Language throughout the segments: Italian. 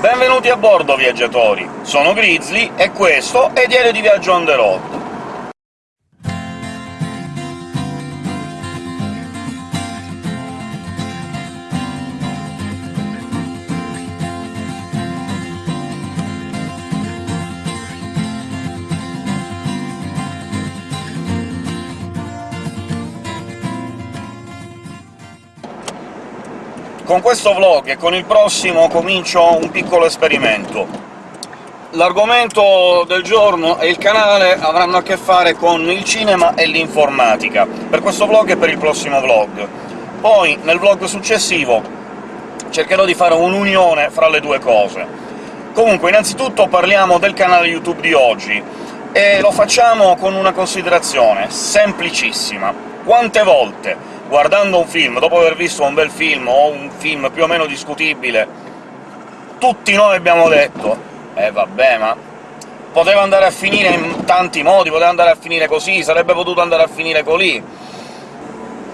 Benvenuti a bordo, viaggiatori! Sono Grizzly, e questo è Diario di Viaggio on the road. Con questo vlog e con il prossimo comincio un piccolo esperimento. L'argomento del giorno e il canale avranno a che fare con il cinema e l'informatica, per questo vlog e per il prossimo vlog. Poi, nel vlog successivo, cercherò di fare un'unione fra le due cose. Comunque, innanzitutto parliamo del canale YouTube di oggi, e lo facciamo con una considerazione semplicissima. Quante volte guardando un film, dopo aver visto un bel film o un film più o meno discutibile, tutti noi abbiamo detto «Eh vabbè, ma poteva andare a finire in tanti modi, poteva andare a finire così, sarebbe potuto andare a finire colì».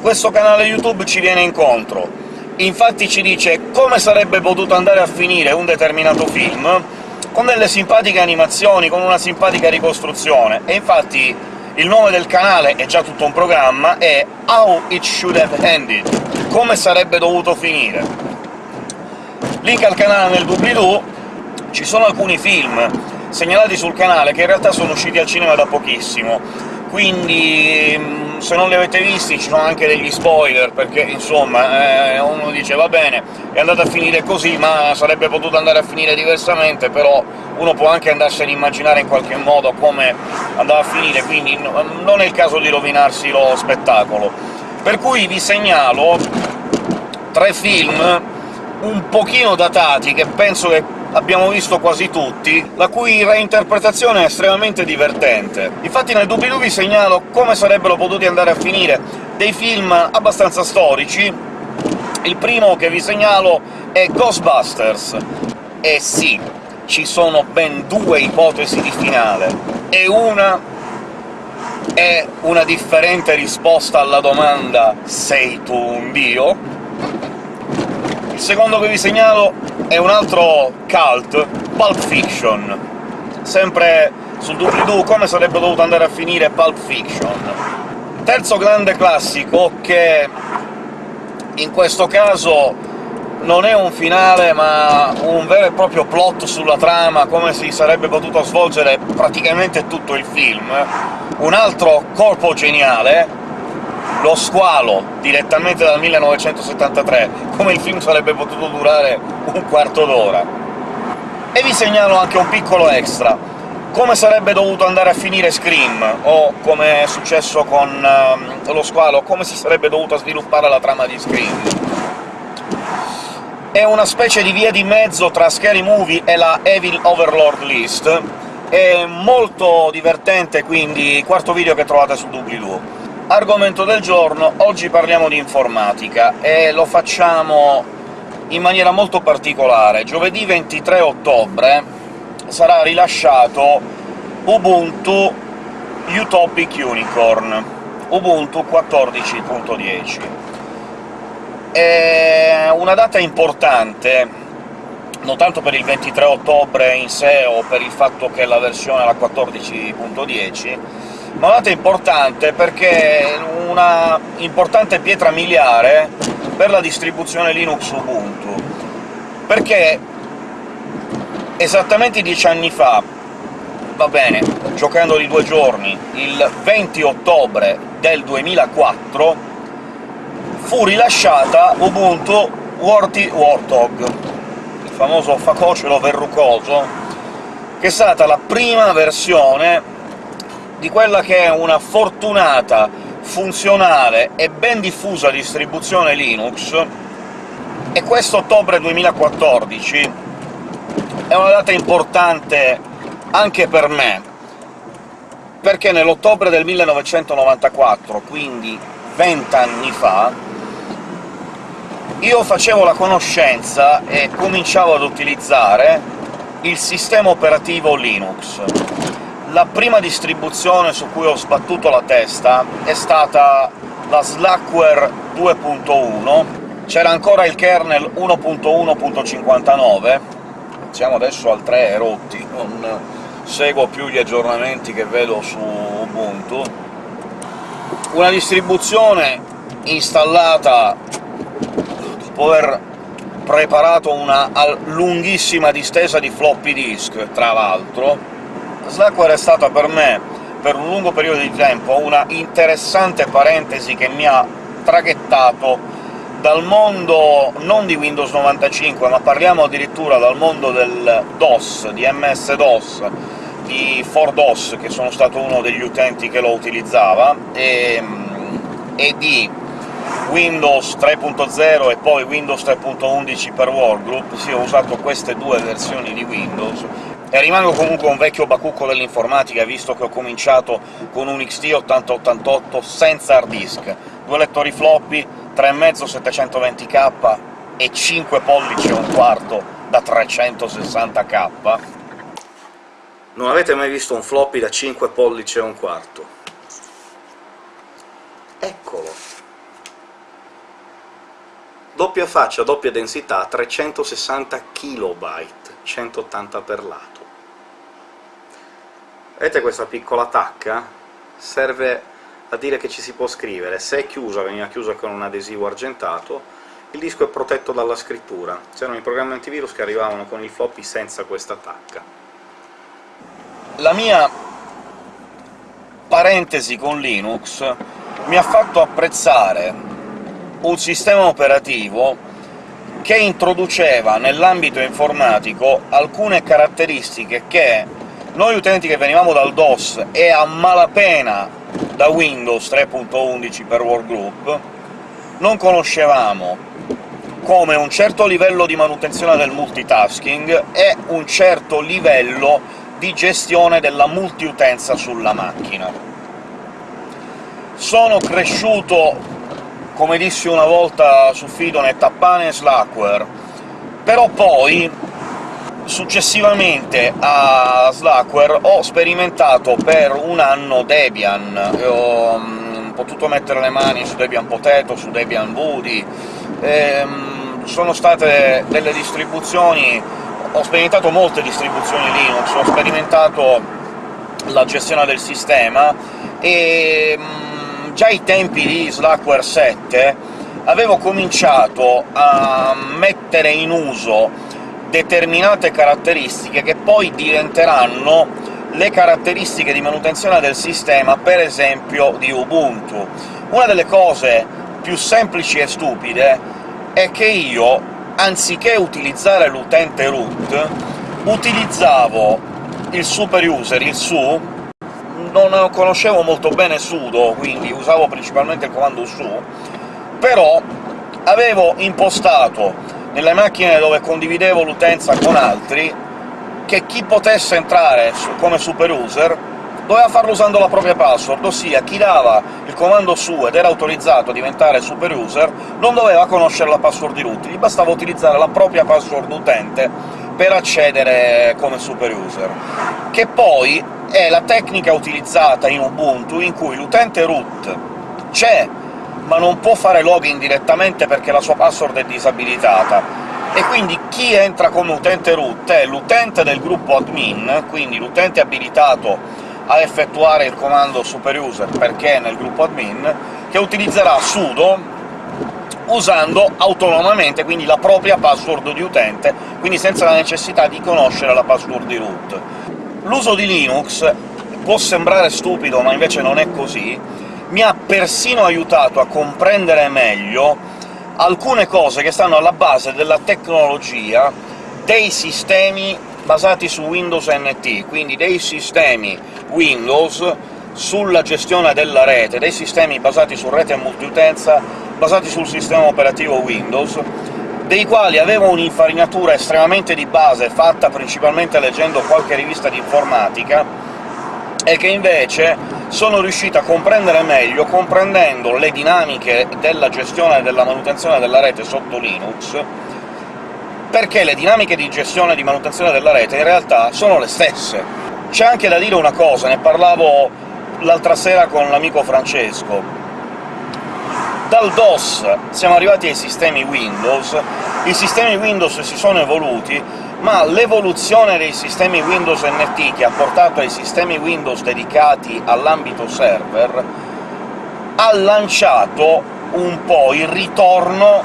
Questo canale YouTube ci viene incontro, infatti ci dice come sarebbe potuto andare a finire un determinato film, con delle simpatiche animazioni, con una simpatica ricostruzione, e infatti il nome del canale è già tutto un programma, è How It Should Have Ended, come sarebbe dovuto finire. Link al canale nel doobly-doo, ci sono alcuni film segnalati sul canale che in realtà sono usciti al cinema da pochissimo, quindi mm, se non li avete visti ci sono anche degli spoiler, perché insomma eh, uno dice «va bene, è andata a finire così, ma sarebbe potuto andare a finire diversamente», però uno può anche andarsene a immaginare in qualche modo come andava a finire, quindi non è il caso di rovinarsi lo spettacolo. Per cui vi segnalo tre film un pochino datati, che penso che abbiamo visto quasi tutti, la cui reinterpretazione è estremamente divertente. Infatti nel doobly-doo vi segnalo come sarebbero potuti andare a finire dei film abbastanza storici. Il primo che vi segnalo è Ghostbusters. E sì, ci sono ben due ipotesi di finale, e una è una differente risposta alla domanda «Sei tu un dio?». Il secondo che vi segnalo è un altro cult, Pulp Fiction, sempre sul doobly-doo come sarebbe dovuto andare a finire Pulp Fiction. Terzo grande classico, che in questo caso non è un finale, ma un vero e proprio plot sulla trama, come si sarebbe potuto svolgere praticamente tutto il film. Un altro colpo geniale, Lo squalo, direttamente dal 1973, come il film sarebbe potuto durare un quarto d'ora. E vi segnalo anche un piccolo extra, come sarebbe dovuto andare a finire Scream, o come è successo con uh, Lo squalo, come si sarebbe dovuta sviluppare la trama di Scream è una specie di via di mezzo tra Scary Movie e la Evil Overlord List, è molto divertente, quindi quarto video che trovate su doobly-doo. Argomento del giorno, oggi parliamo di informatica, e lo facciamo in maniera molto particolare. Giovedì 23 ottobre sarà rilasciato Ubuntu Utopic Unicorn, Ubuntu 14.10 è una data importante, non tanto per il 23 ottobre in sé o per il fatto che la versione è la 14.10, ma una data importante perché una importante pietra miliare per la distribuzione Linux Ubuntu, perché esattamente dieci anni fa, va bene, giocando di due giorni, il 20 ottobre del 2004, fu rilasciata Ubuntu Warty Warthog, il famoso facocelo verrucoso, che è stata la prima versione di quella che è una fortunata, funzionale e ben diffusa distribuzione Linux, e questo ottobre 2014 è una data importante anche per me, perché nell'ottobre del 1994, quindi vent'anni fa, io facevo la conoscenza e cominciavo ad utilizzare il sistema operativo Linux. La prima distribuzione su cui ho sbattuto la testa è stata la Slackware 2.1, c'era ancora il kernel 1.1.59, siamo adesso al 3 e rotti, non seguo più gli aggiornamenti che vedo su Ubuntu. Una distribuzione installata dopo aver preparato una lunghissima distesa di floppy disk, tra l'altro. Slackware è stata per me, per un lungo periodo di tempo, una interessante parentesi che mi ha traghettato dal mondo non di Windows 95, ma parliamo addirittura dal mondo del DOS, di MS-DOS, di 4DOS, che sono stato uno degli utenti che lo utilizzava, e, e di Windows 3.0 e poi Windows 3.11 per Workgroup, sì, ho usato queste due versioni di Windows, e rimango comunque un vecchio bacucco dell'informatica, visto che ho cominciato con un XT 8088 senza hard disk, due lettori floppy, 3,5 720k e 5 pollici e un quarto da 360k. Non avete mai visto un floppy da 5 pollici e un quarto? Eccolo! Doppia faccia, doppia densità, 360 KB, 180 per lato. Vedete questa piccola tacca? Serve a dire che ci si può scrivere. Se è chiusa, veniva chiusa con un adesivo argentato, il disco è protetto dalla scrittura. C'erano i programmi antivirus che arrivavano con il floppy senza questa tacca. La mia parentesi con Linux mi ha fatto apprezzare un sistema operativo che introduceva nell'ambito informatico alcune caratteristiche che noi utenti che venivamo dal DOS e a malapena da Windows 3.11 per Workgroup non conoscevamo, come un certo livello di manutenzione del multitasking e un certo livello di gestione della multiutenza sulla macchina. Sono cresciuto come dissi una volta su Fidonet, a pane e Slackware, però poi, successivamente a Slackware, ho sperimentato per un anno Debian, ho um, potuto mettere le mani su Debian Potato, su Debian Woody, ehm, sono state delle distribuzioni... ho sperimentato molte distribuzioni Linux, ho sperimentato la gestione del sistema, e già ai tempi di Slackware 7 avevo cominciato a mettere in uso determinate caratteristiche che poi diventeranno le caratteristiche di manutenzione del sistema, per esempio di Ubuntu. Una delle cose più semplici e stupide è che io, anziché utilizzare l'utente root, utilizzavo il super user, il su, non conoscevo molto bene sudo, quindi usavo principalmente il comando su, però avevo impostato nelle macchine dove condividevo l'utenza con altri che chi potesse entrare come super user doveva farlo usando la propria password, ossia chi dava il comando su ed era autorizzato a diventare super user non doveva conoscere la password di root, gli bastava utilizzare la propria password utente per accedere come super user, che poi è la tecnica utilizzata in Ubuntu in cui l'utente root c'è, ma non può fare login direttamente perché la sua password è disabilitata, e quindi chi entra come utente root è l'utente del gruppo admin, quindi l'utente abilitato a effettuare il comando superuser perché è nel gruppo admin, che utilizzerà sudo usando autonomamente quindi la propria password di utente, quindi senza la necessità di conoscere la password di root. L'uso di Linux può sembrare stupido, ma invece non è così, mi ha persino aiutato a comprendere meglio alcune cose che stanno alla base della tecnologia dei sistemi basati su Windows NT, quindi dei sistemi Windows sulla gestione della rete, dei sistemi basati su rete multiutenza, basati sul sistema operativo Windows, dei quali avevo un'infarinatura estremamente di base, fatta principalmente leggendo qualche rivista di informatica, e che invece sono riuscito a comprendere meglio comprendendo le dinamiche della gestione e della manutenzione della rete sotto Linux, perché le dinamiche di gestione e di manutenzione della rete in realtà sono le stesse. C'è anche da dire una cosa, ne parlavo l'altra sera con l'amico Francesco. Dal DOS siamo arrivati ai sistemi Windows, i sistemi Windows si sono evoluti, ma l'evoluzione dei sistemi Windows NT che ha portato ai sistemi Windows dedicati all'ambito server ha lanciato un po' il ritorno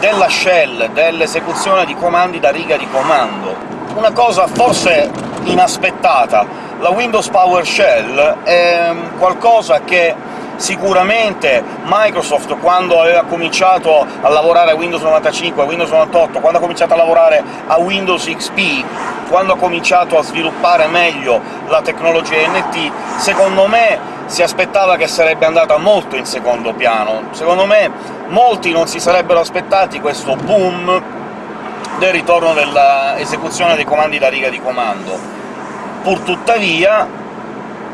della shell, dell'esecuzione di comandi da riga di comando. Una cosa forse inaspettata. La Windows PowerShell è qualcosa che sicuramente Microsoft, quando aveva cominciato a lavorare a Windows 95, a Windows 98, quando ha cominciato a lavorare a Windows XP, quando ha cominciato a sviluppare meglio la tecnologia NT, secondo me si aspettava che sarebbe andata molto in secondo piano. Secondo me molti non si sarebbero aspettati questo boom del ritorno dell'esecuzione dei comandi da riga di comando. Purtuttavia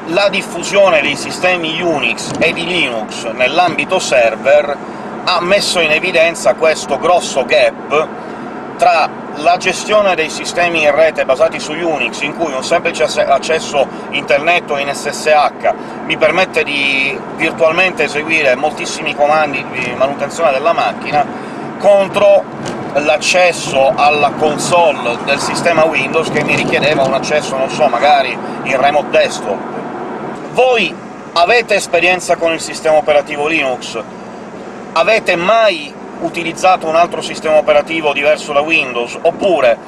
la diffusione dei sistemi Unix e di Linux nell'ambito server ha messo in evidenza questo grosso gap tra la gestione dei sistemi in rete basati su Unix, in cui un semplice accesso internet o in SSH mi permette di virtualmente eseguire moltissimi comandi di manutenzione della macchina, contro l'accesso alla console del sistema Windows che mi richiedeva un accesso, non so, magari in remote desktop voi avete esperienza con il sistema operativo Linux? Avete mai utilizzato un altro sistema operativo diverso da Windows? Oppure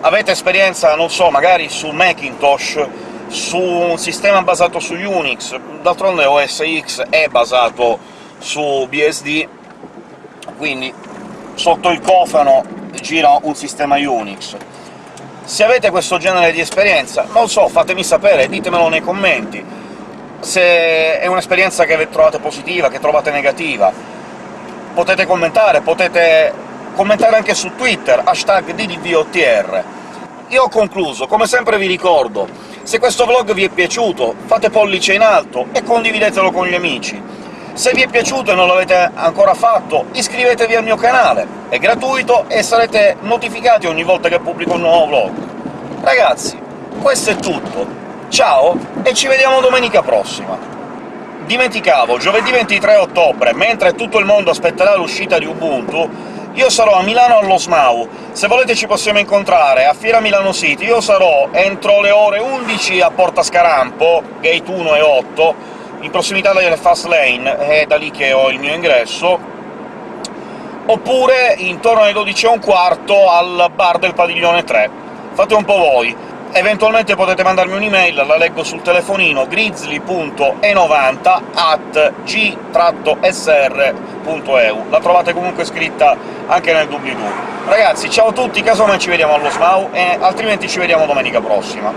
avete esperienza, non so, magari su Macintosh, su un sistema basato su Unix? D'altronde OS X è basato su BSD, quindi sotto il cofano gira un sistema Unix. Se avete questo genere di esperienza, non so, fatemi sapere, ditemelo nei commenti se è un'esperienza che trovate positiva, che trovate negativa. Potete commentare, potete commentare anche su Twitter, hashtag DDVOTR. Io ho concluso, come sempre vi ricordo, se questo vlog vi è piaciuto, fate pollice in alto e condividetelo con gli amici. Se vi è piaciuto e non l'avete ancora fatto, iscrivetevi al mio canale, è gratuito e sarete notificati ogni volta che pubblico un nuovo vlog. Ragazzi, questo è tutto, Ciao, e ci vediamo domenica prossima! Dimenticavo, giovedì 23 ottobre, mentre tutto il mondo aspetterà l'uscita di Ubuntu, io sarò a Milano allo SMAU. Se volete ci possiamo incontrare a Fiera Milano City. Io sarò entro le ore 11 a Porta Scarampo, gate 1 e 8, in prossimità delle Fast Lane, è da lì che ho il mio ingresso, oppure intorno alle 12 e un quarto al bar del Padiglione 3. Fate un po' voi. Eventualmente potete mandarmi un'email, la leggo sul telefonino, grizzly.e90 at g-sr.eu. La trovate comunque scritta anche nel doobly-doo. Ragazzi, ciao a tutti, casomai ci vediamo allo SMAU, e altrimenti ci vediamo domenica prossima.